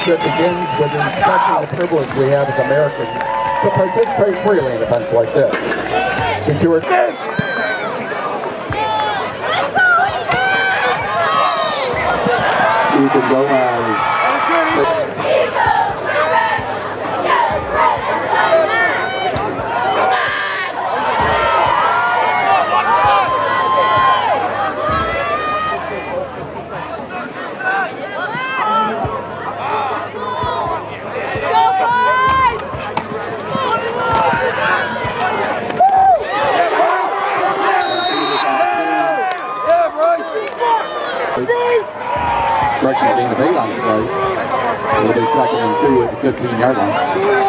championship begins with respecting the privilege we have as Americans to participate freely in events like this. Secure. Ethan Gomez. Correction being made on the play. It'll be second and two at the 15 yard line.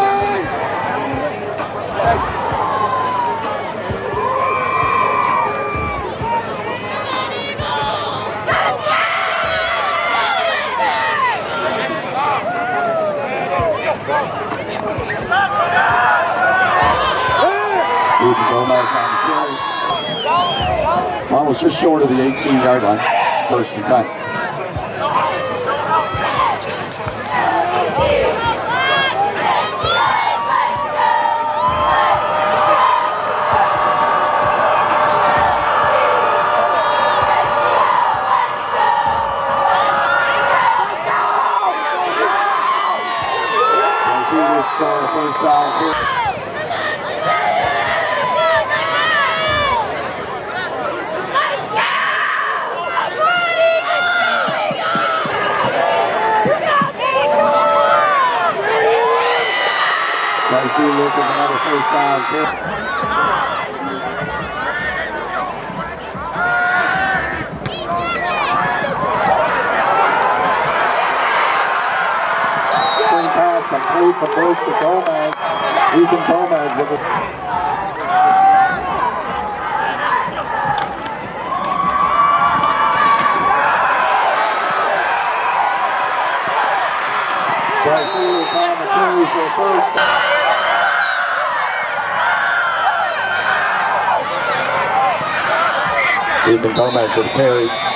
Almost just short of the 18 yard line. First and 10. For the first down. here. Looking for another first down. here. Screen complete from Bush to Gomez. Ethan Gomez with it. First. Ethan Gomez with the carry.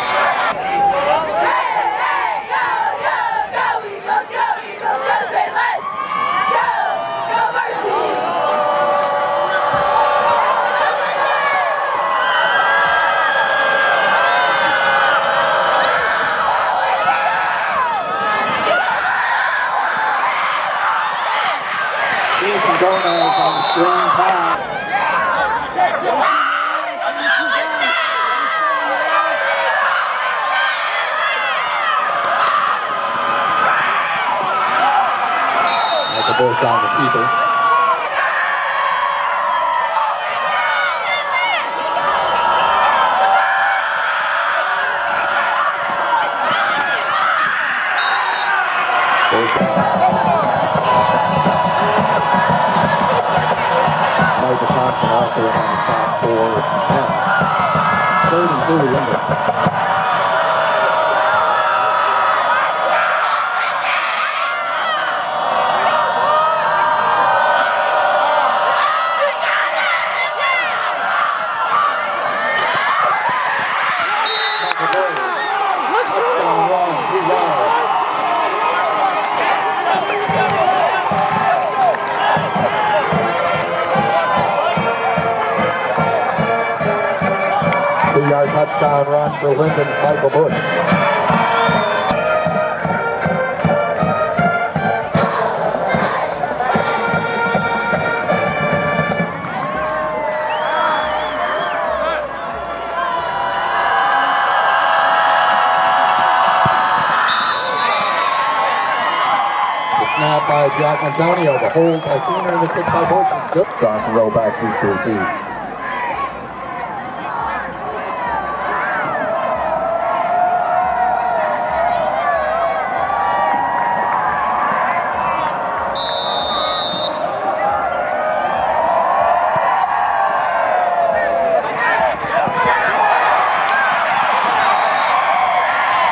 Jack Antonio. The hold by Keener and the kick by Bush is good. Dawson roll back deep to receive.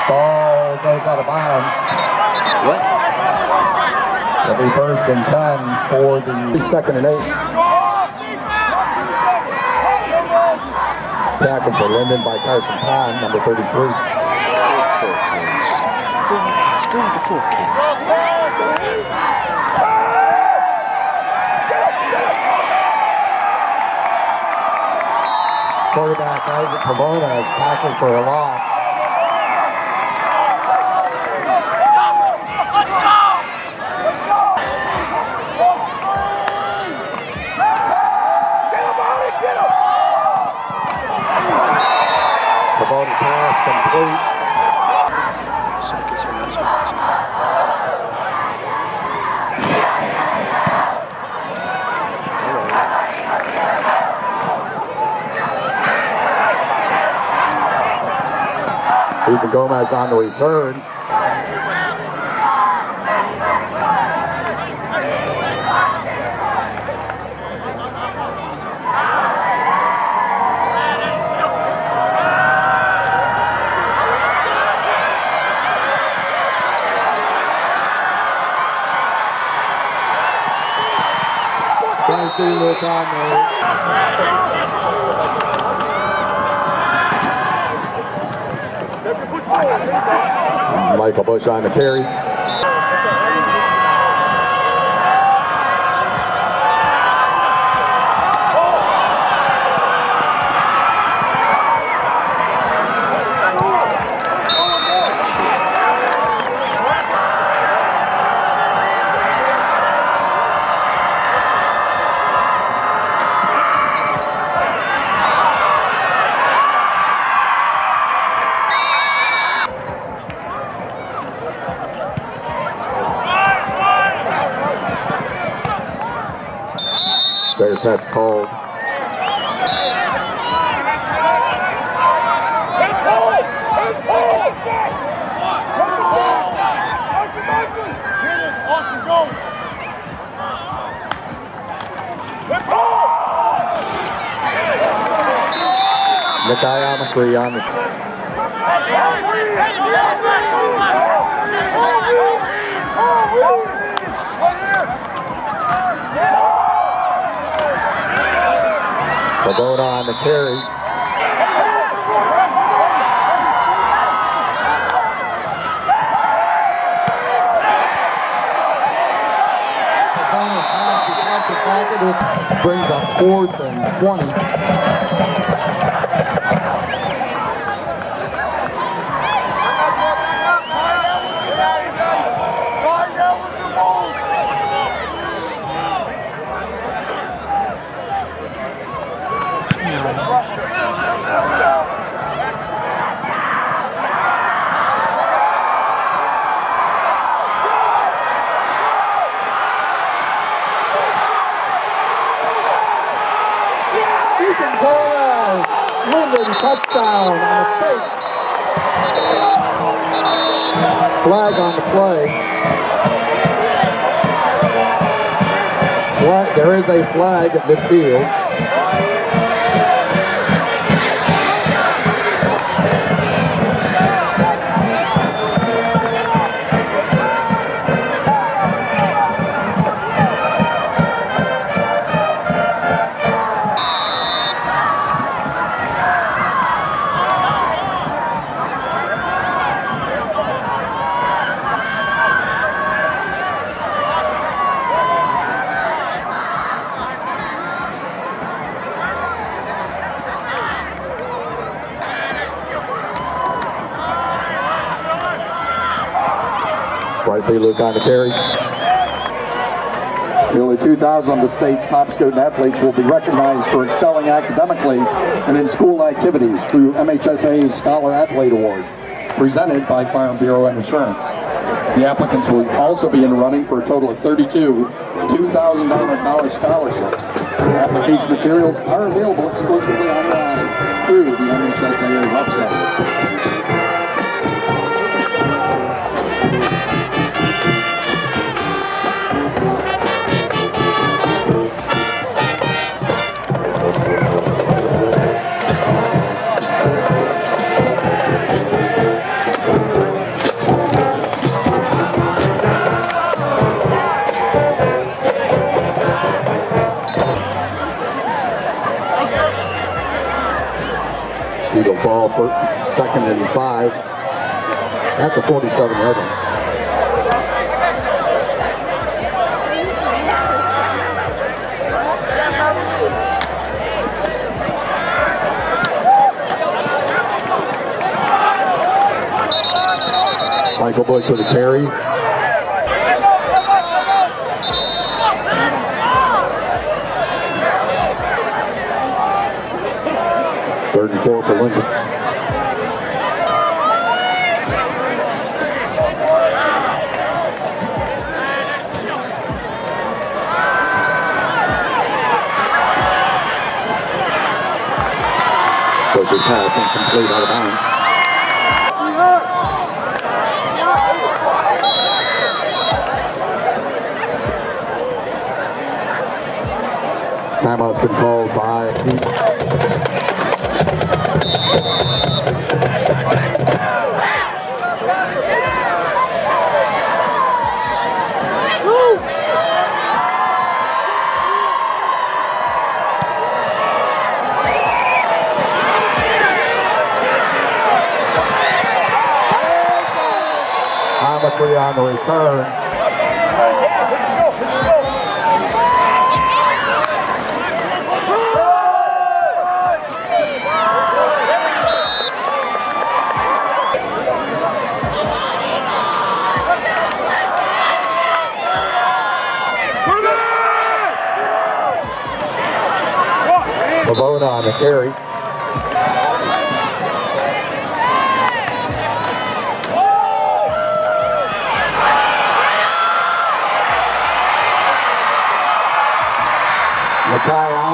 Ball goes out of bounds. It'll be first and 10 for the second and eight. Tackle for Linden by Carson Pond, number 33. Let's go with the four kids. Quarterback Isaac Pomona is tackling for a loss. Pass complete. Ethan Gomez on the return. On there. Michael Bush on the carry. Bearcats called. Austin, go! Nikai Amakri on the Pagoda on the carry. Brings up fourth and 20. Ethan Torres, Linden touchdown on fake. Flag on the play. Flag, there is a flag at midfield. Bryce Luke on the carry. Nearly 2,000 of the state's top student athletes will be recognized for excelling academically and in school activities through MHSAA's Scholar Athlete Award, presented by Farm Bureau and Insurance. The applicants will also be in the running for a total of 32 $2,000 college scholarships. Application materials are available exclusively online through the MHSAA website. for second and five at the 47 yard line. Michael Bush with a carry. Third and four for Lincoln. Bush's pass incomplete out of bounds. Timeout's been called by Amakri on the return. On the carry.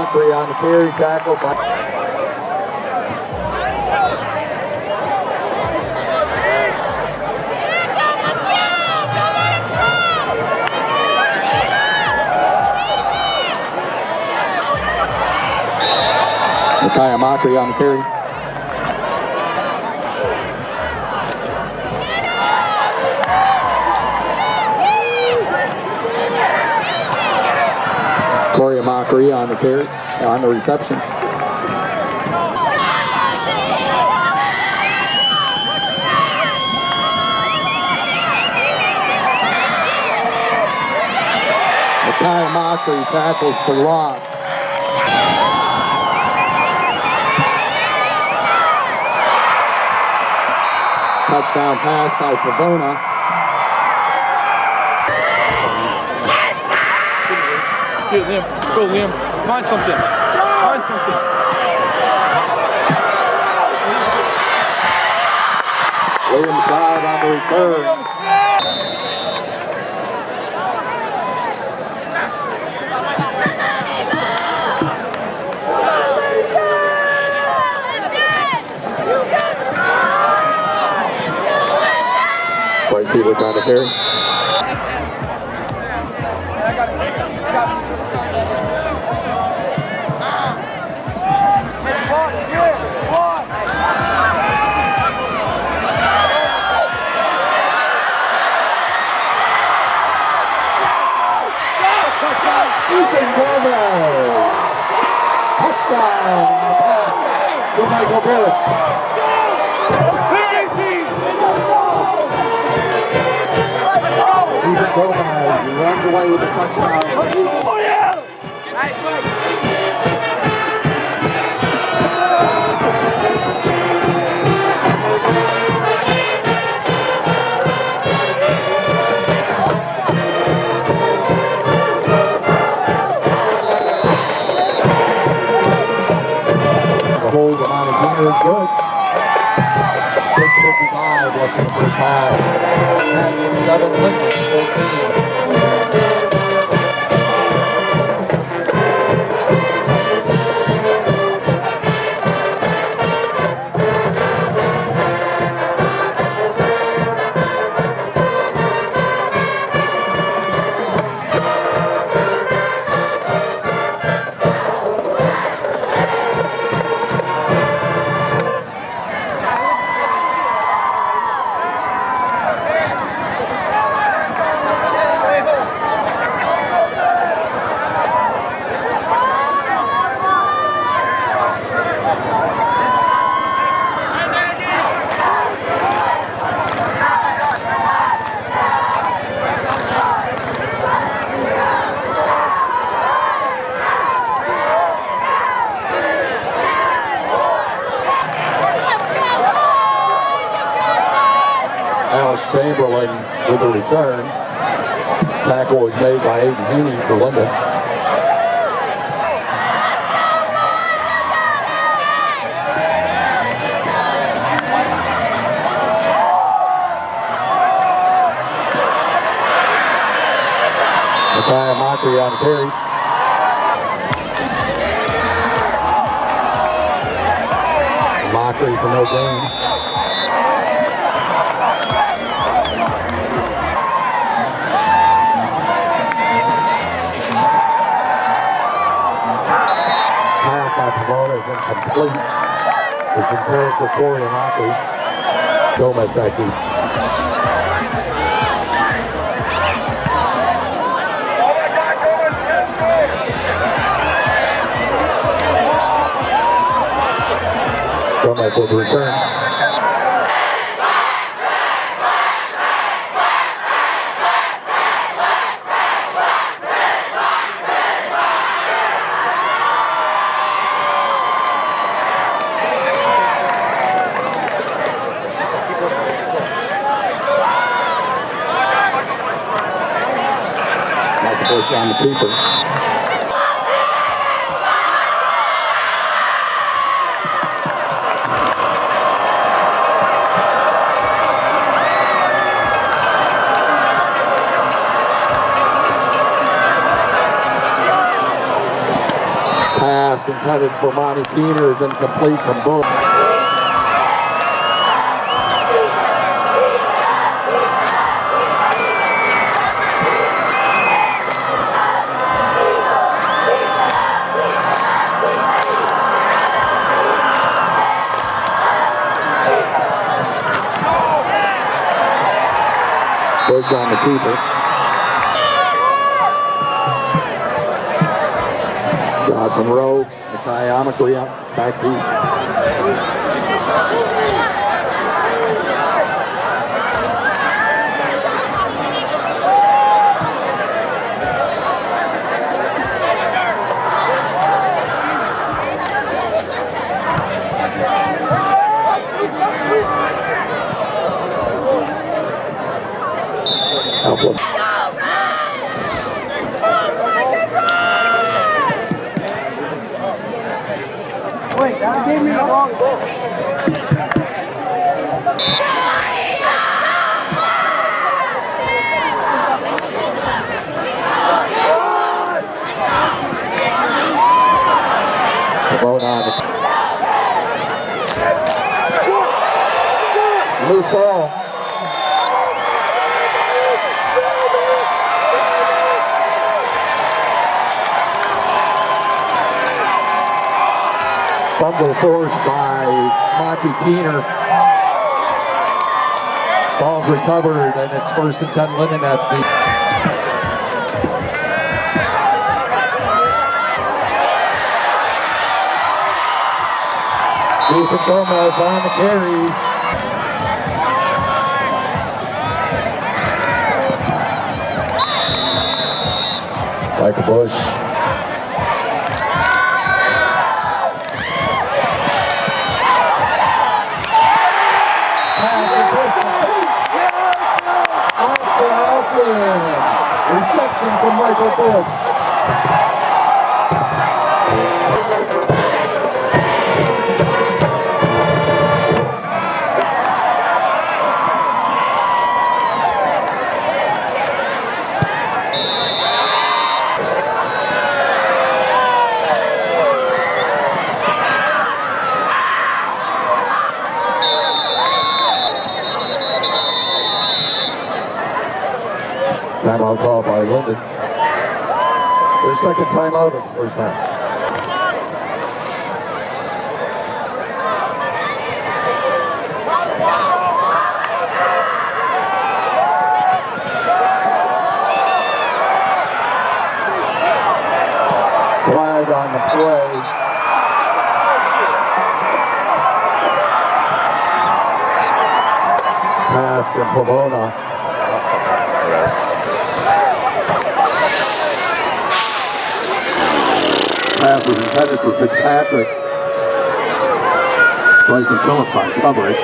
Amakri on the carry tackle by Amakri on the carry. Amakri on the carry, on the reception. Makai Amakri tackles for loss. Touchdown pass by Pavona. Get Liam. Go, Liam. Find something. Find something. Williams side on the return. Bryce. Pass to Michael Gomez runs away with the touchdown. Left in the first half. Seven, Lincoln 14. It's intended for Corey and Mockery. Gomez back deep. Gomez with the return. Michael Keeper. Pass intended for Monty Keener is incomplete from Bush. Bush on the keeper. Jocelyn Rowe, Makai up back deep. Help him. Vote on it. Loose ball. Fumble forced by Monty Keener. Ball's recovered and it's first and 10 Linden at the Ethan Gomez on the carry. Michael Bush. Second timeout of the first half. Flag on the play. Pass from Pomona. pass was intended for Fitzpatrick. Bryson Phillips on coverage.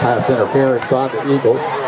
Pass interference on the Eagles.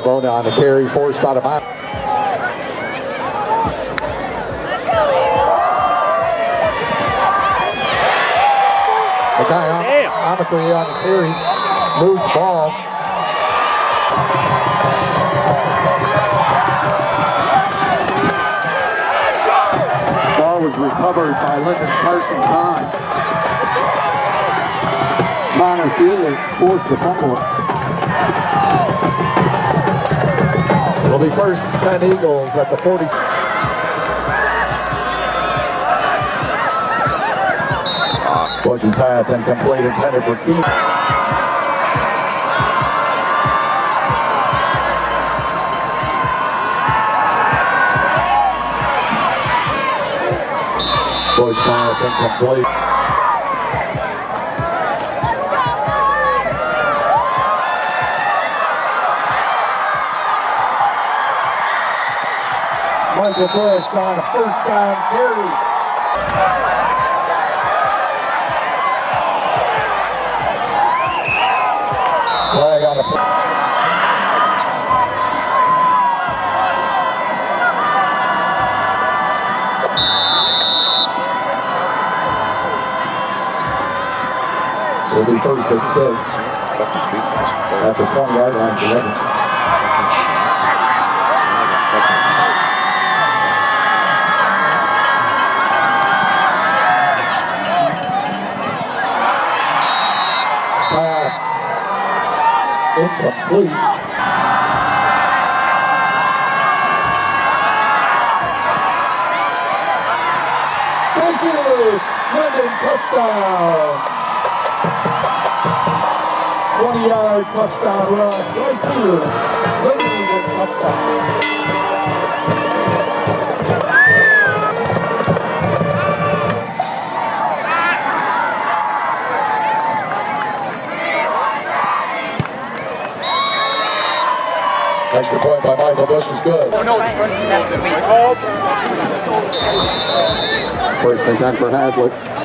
Pavona on the carry, forced out of bounds. The guy on, Omicry on the carry, moves ball. Ball was recovered by Lincoln's Carson Kahn. Connor Feely forced the fumble. It'll be first 10 Eagles at the 40. Bush's pass incomplete intended for Keith. Bush pass incomplete. Michael Bush on a first down carry. Flag on the Will be first and six Fucking creepy. It's cold. at the 20 yard line Basically, London touchdown. 20 yard touchdown run. Bryce London gets touchdown. Extra point by Michael Bush is good. First and 10 for Haslett.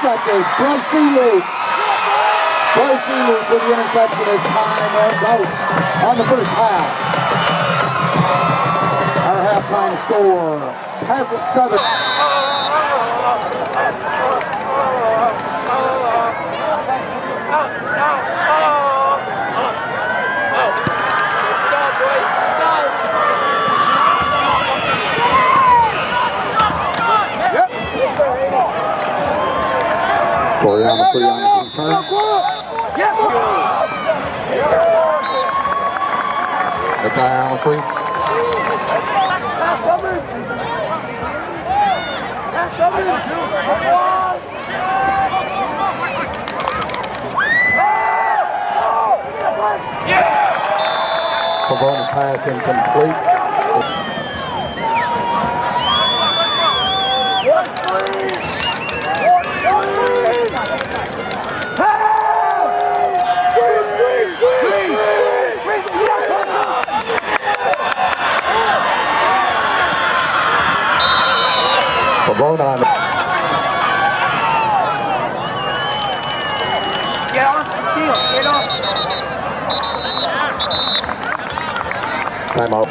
Pass, intercepted. Bryce Elu. Bryce Elu for the interception as time runs out on the first half. Our halftime score, Haslett 7. Corey on the free on his return. The guy on the free. Pavona pass incomplete. Pavona on Get on the field. Get on. Timeout.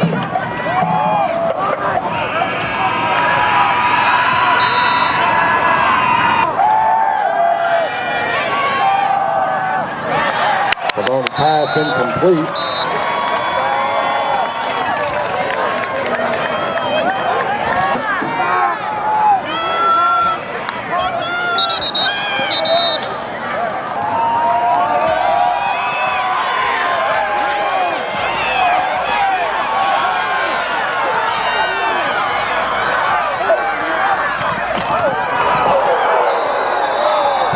Pavone pass incomplete.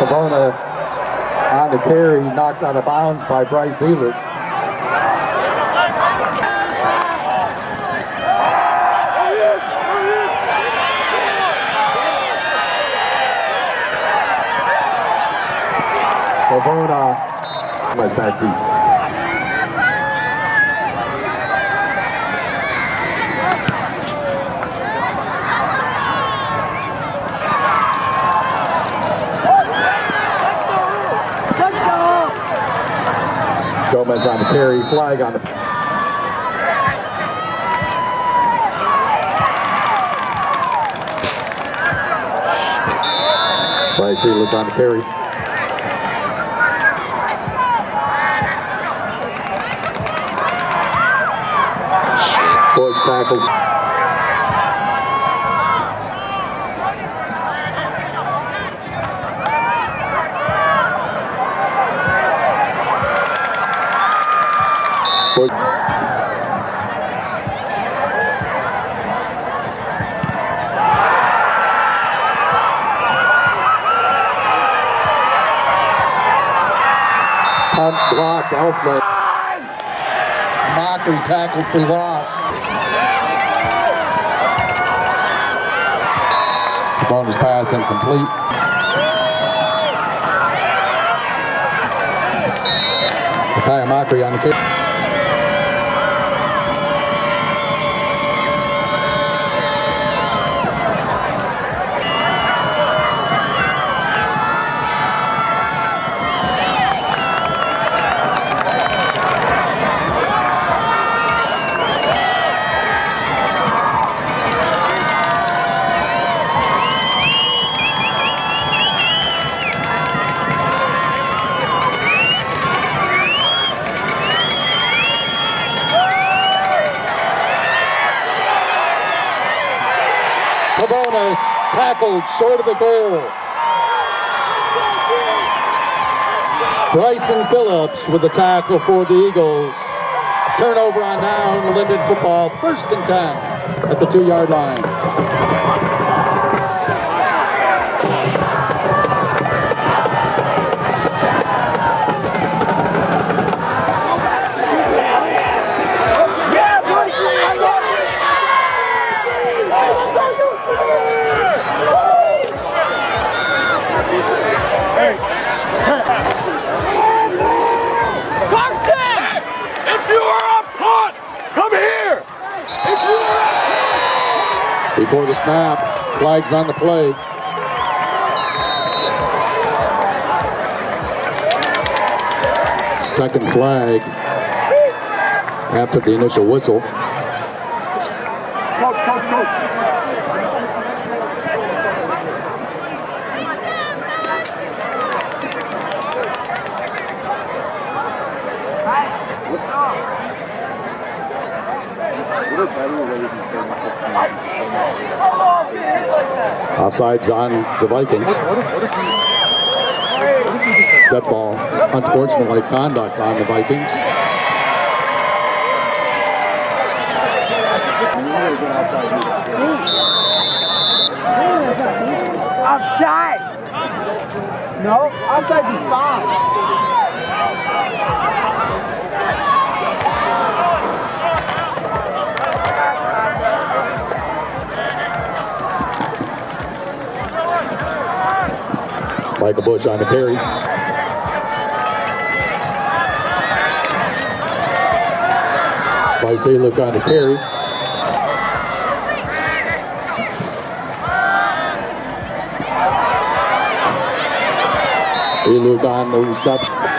Pavona on the carry, knocked out of bounds by Bryce Ehlert. Pavona was back deep. Gomez on the carry, flag on the. Bryce Ehlert on the carry. Shit. Force tackle. Force- Punt block, Elflet. Mockery tackle for loss. Bonus pass incomplete. Mockery on the kick. Tackled short of the goal. Bryson Phillips with the tackle for the Eagles. Turnover on down, Linden football, first and 10 at the two yard line. Before the snap, flags on the play. Second flag after the initial whistle. Coach, coach, coach. Offsides on the Vikings. That ball. Unsportsmanlike conduct on the Vikings. Offside. No, offside is fine. Michael Bush on the carry. Bryce look on the carry. Luke on the reception.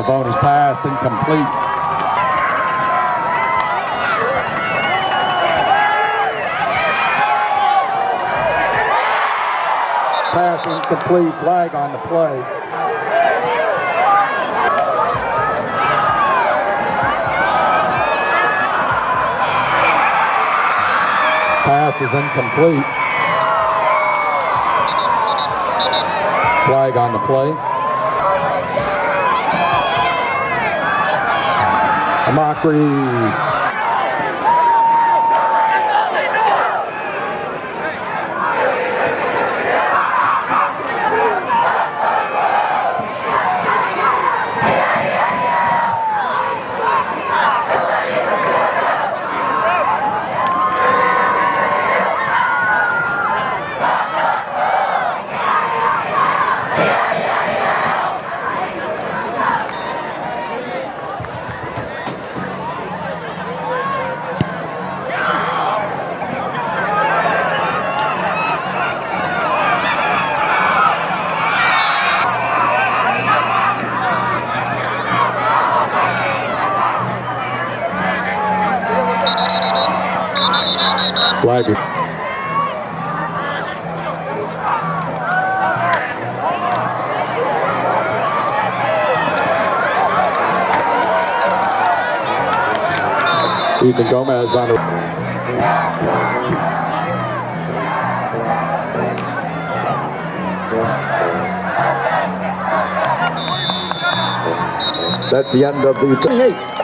Pavona's pass incomplete. Pass incomplete, flag on the play. Pass is incomplete. Flag on the play. A mockery. Flag. Ethan Gomez on the That's the end of the.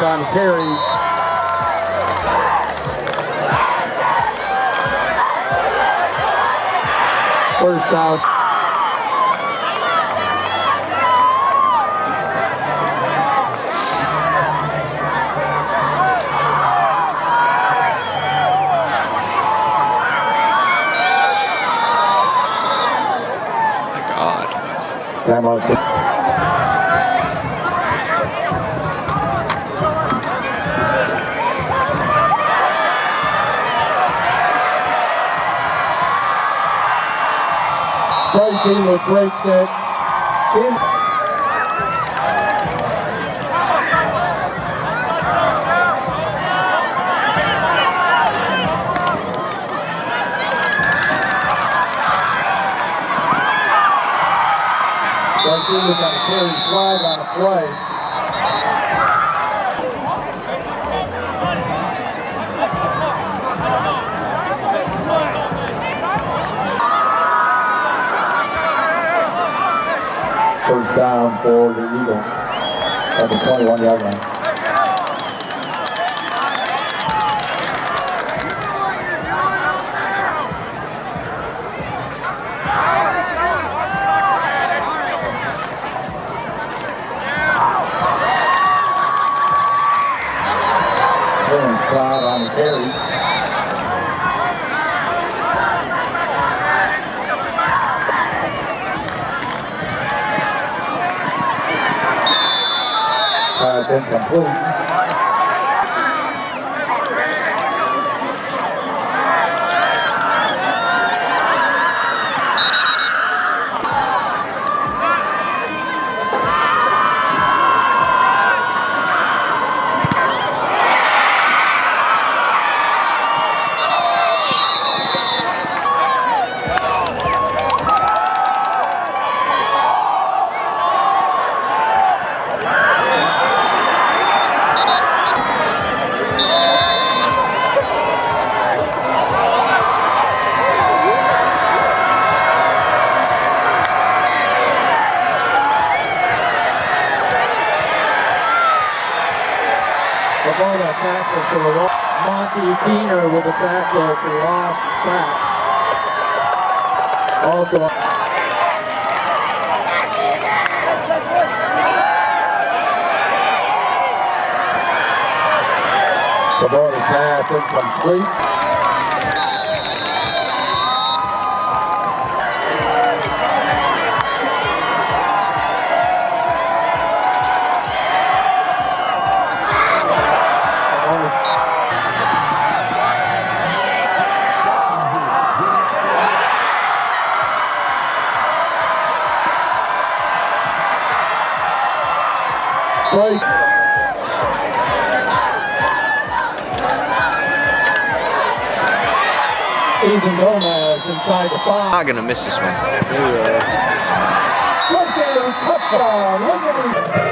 YC carry. First down. With break set. In. Pricing with on the play. First down for the Eagles at the 21 yard line. Clearance slide on the carry. Pass Also, Tabona's pass incomplete. Not gonna miss this one. Touchdown, touchdown.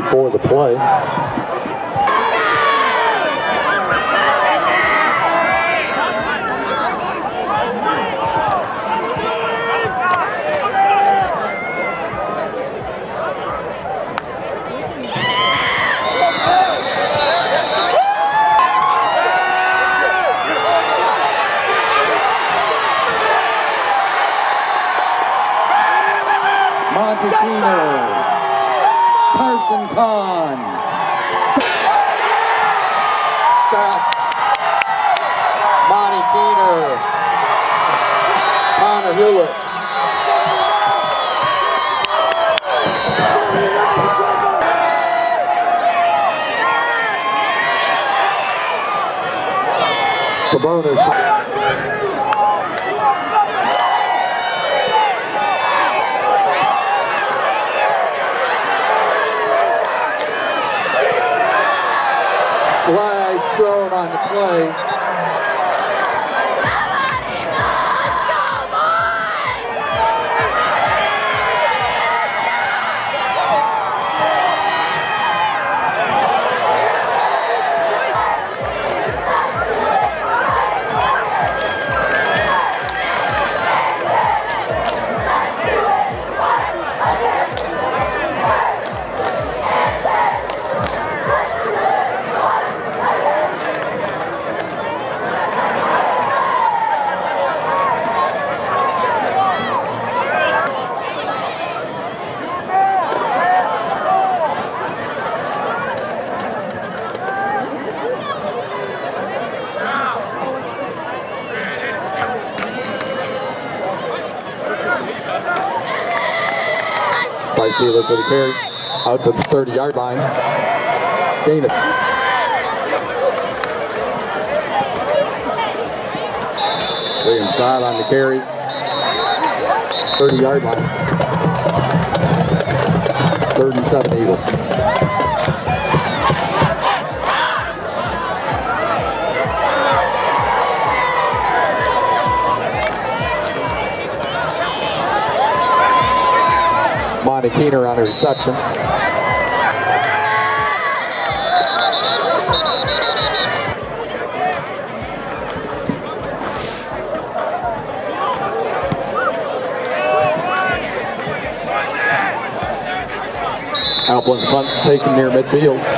Before the play. For the carry. Out to the 30 yard line. Gain it. William shot on the carry. 30 yard line. Third and seven Eagles. Keener on a reception. Alplin's punt's taken near midfield.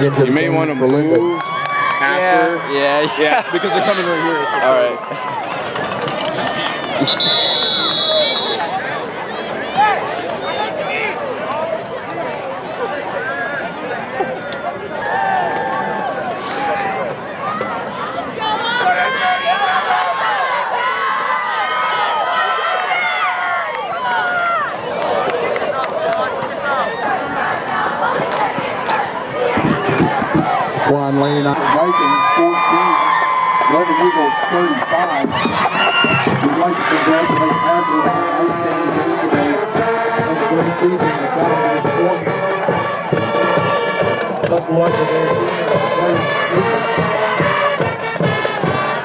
Into You may want to for move after. Yeah, yeah. Yeah, because they're coming right here. All right. Juan Lane. Vikings 14, Lebanon Eagles 35. We'd like to congratulate Haslett on an outstanding game today a great season the players in the.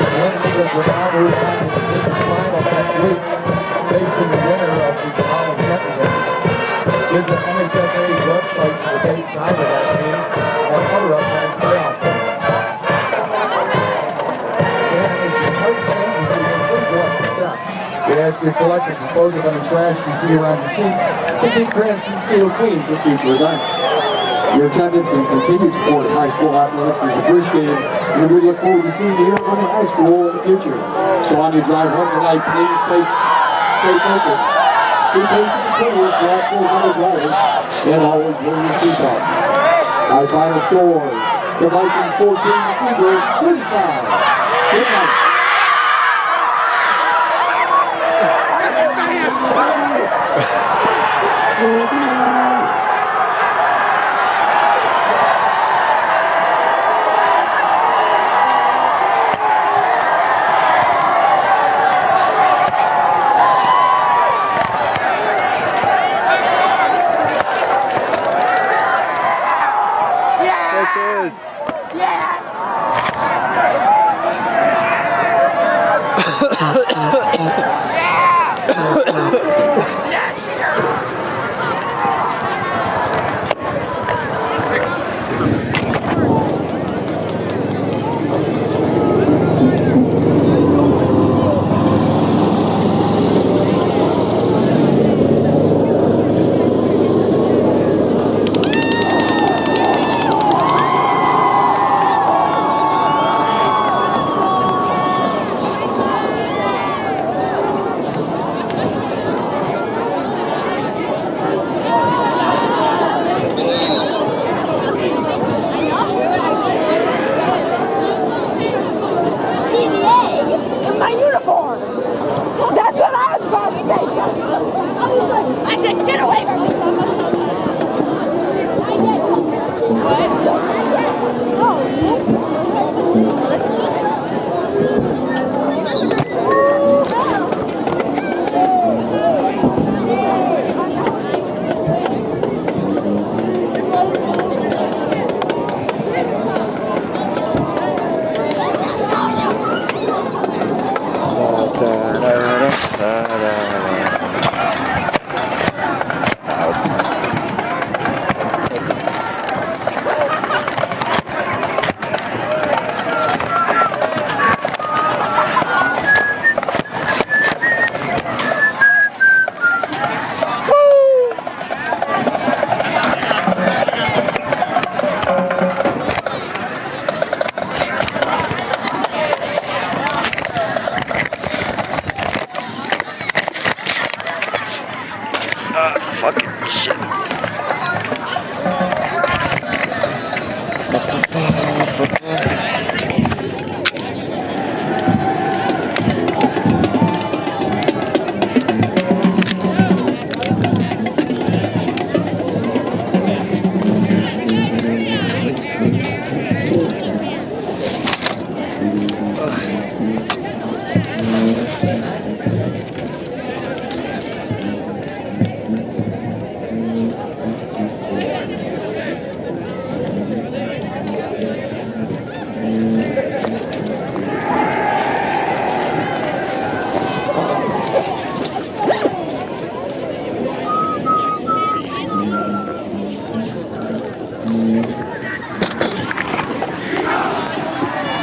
The Lebanon Eagles will now on to the finals next week, facing the winner of the Kenton game. Visit MHSAA's website for date time of that game and. And see, please watch your step. We ask you to collect and dispose of any trash you see around your seat to keep Cranston Field clean for future events. Your attendance and continued support of high school athletics is appreciated, and we look forward to seeing you here at Lebanon High School in the future. So on your drive home tonight, please stay, focused. Be patient with players, watch those other drivers, and always wear your seatbelt. Our final score, the Vikings 14, the Eagles 35. Good night. This is.